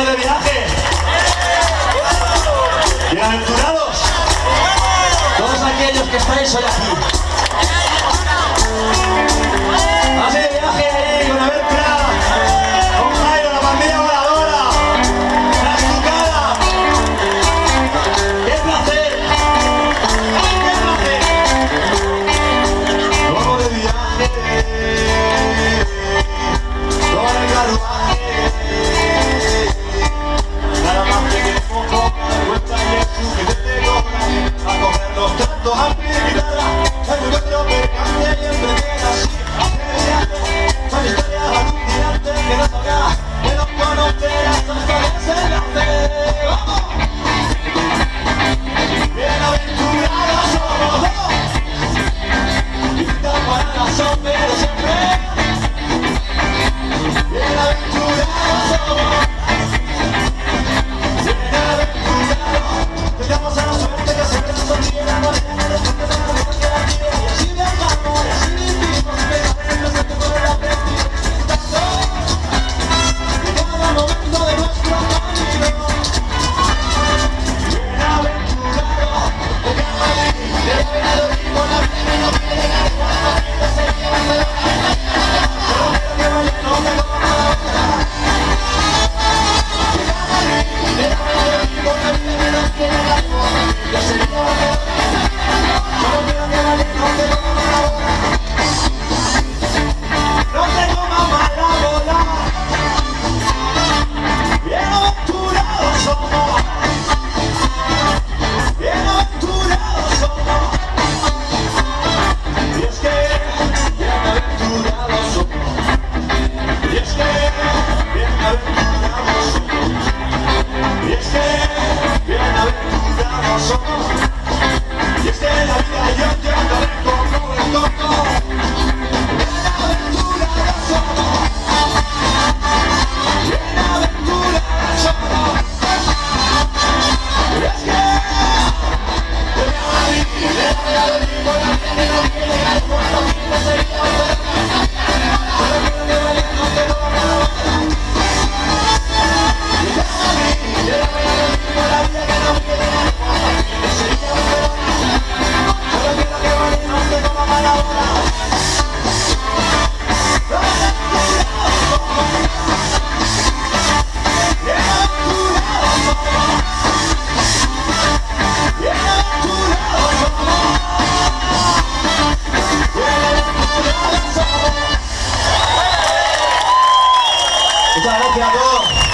de viaje. ¡Bienaventurados! Todos aquellos que estáis hoy aquí. nós somos